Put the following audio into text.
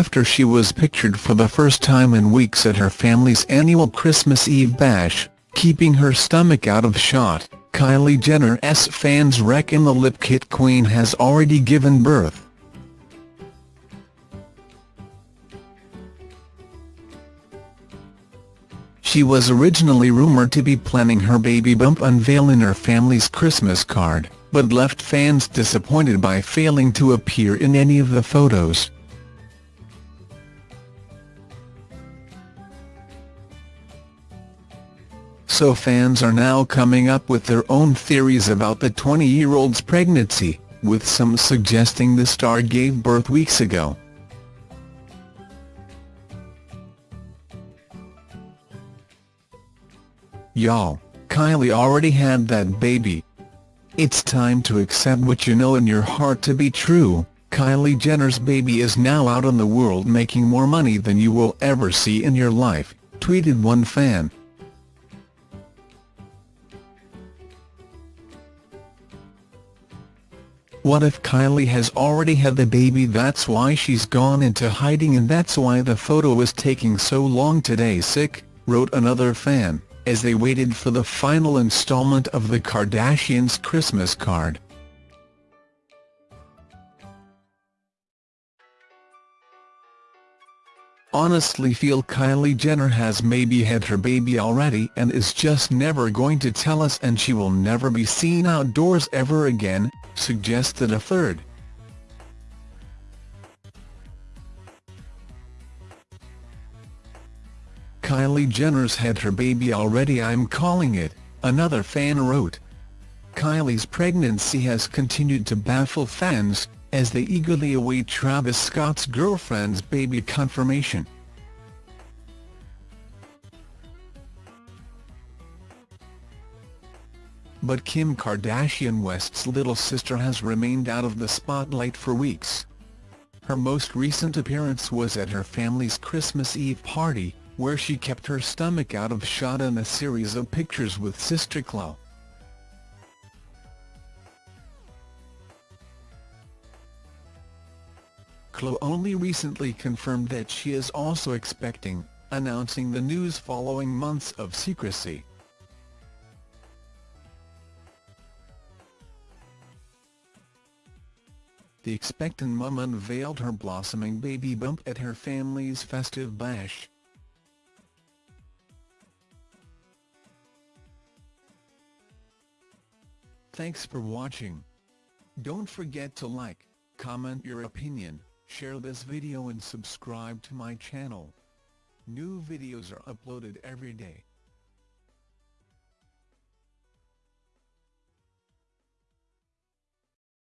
after she was pictured for the first time in weeks at her family's annual Christmas Eve bash, keeping her stomach out of shot. Kylie Jenner's fans reckon the lip kit queen has already given birth. She was originally rumoured to be planning her baby bump unveil in her family's Christmas card, but left fans disappointed by failing to appear in any of the photos. So fans are now coming up with their own theories about the 20-year-old's pregnancy, with some suggesting the star gave birth weeks ago. Y'all, Kylie already had that baby. It's time to accept what you know in your heart to be true. Kylie Jenner's baby is now out in the world making more money than you will ever see in your life, tweeted one fan. What if Kylie has already had the baby? That's why she's gone into hiding and that's why the photo was taking so long today. Sick, wrote another fan, as they waited for the final installment of the Kardashians' Christmas card. honestly feel Kylie Jenner has maybe had her baby already and is just never going to tell us and she will never be seen outdoors ever again, suggested a third. Kylie Jenner's had her baby already I'm calling it, another fan wrote. Kylie's pregnancy has continued to baffle fans, as they eagerly await Travis Scott's girlfriend's baby confirmation. But Kim Kardashian West's little sister has remained out of the spotlight for weeks. Her most recent appearance was at her family's Christmas Eve party, where she kept her stomach out of shot in a series of pictures with sister Khloe. Khloe only recently confirmed that she is also expecting, announcing the news following months of secrecy. The expectant mum unveiled her blossoming baby bump at her family's festive bash. Thanks for watching. Don't forget to like, comment your opinion, share this video and subscribe to my channel. New videos are uploaded every day.